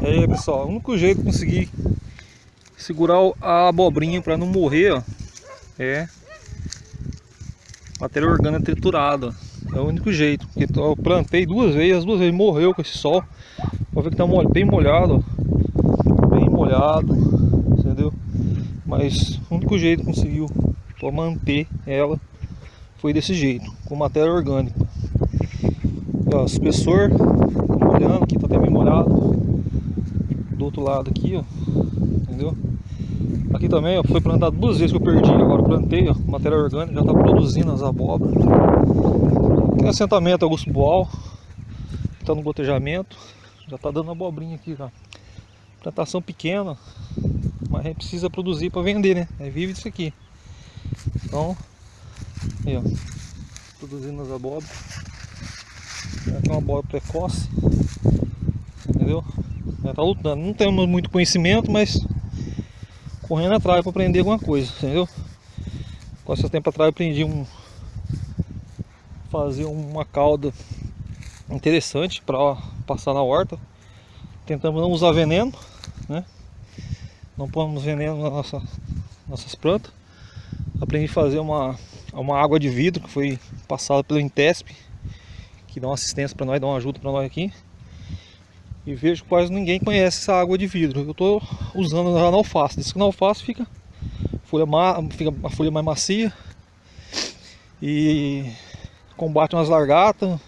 Aí pessoal, o único jeito de conseguir segurar a abobrinha para não morrer ó, é matéria orgânica triturada. É o único jeito. Porque eu plantei duas vezes, as duas vezes morreu com esse sol. Pode ver que tá bem molhado. Ó. Bem molhado. Entendeu? Mas o único jeito que conseguiu manter ela foi desse jeito, com matéria orgânica. Ó, espessor, molhando aqui, tá até bem molhado. Do outro lado aqui, ó. Entendeu? Aqui também, ó, foi plantado duas vezes que eu perdi, agora plantei, ó, matéria orgânica, já tá produzindo as abóboras. Aqui no assentamento Augusto Boal, tá no gotejamento, já tá dando abobrinha aqui já. Plantação pequena, mas precisa produzir para vender, né? É vive disso aqui. Então, aí ó, produzindo as abóboras. É uma abóbora precoce, entendeu? Já tá lutando. Não temos muito conhecimento, mas correndo atrás para aprender alguma coisa, entendeu? Com esse tempo atrás eu aprendi um fazer uma cauda interessante para passar na horta. Tentamos não usar veneno, né? Não pomos veneno nas nossa, nossas plantas. Aprendi a fazer uma, uma água de vidro que foi passada pelo Intesp, que dá uma assistência para nós, dá uma ajuda para nós aqui. E vejo que quase ninguém conhece essa água de vidro. Eu estou usando na alface. Diz que na alface fica, folha fica a folha mais macia e combate umas largatas,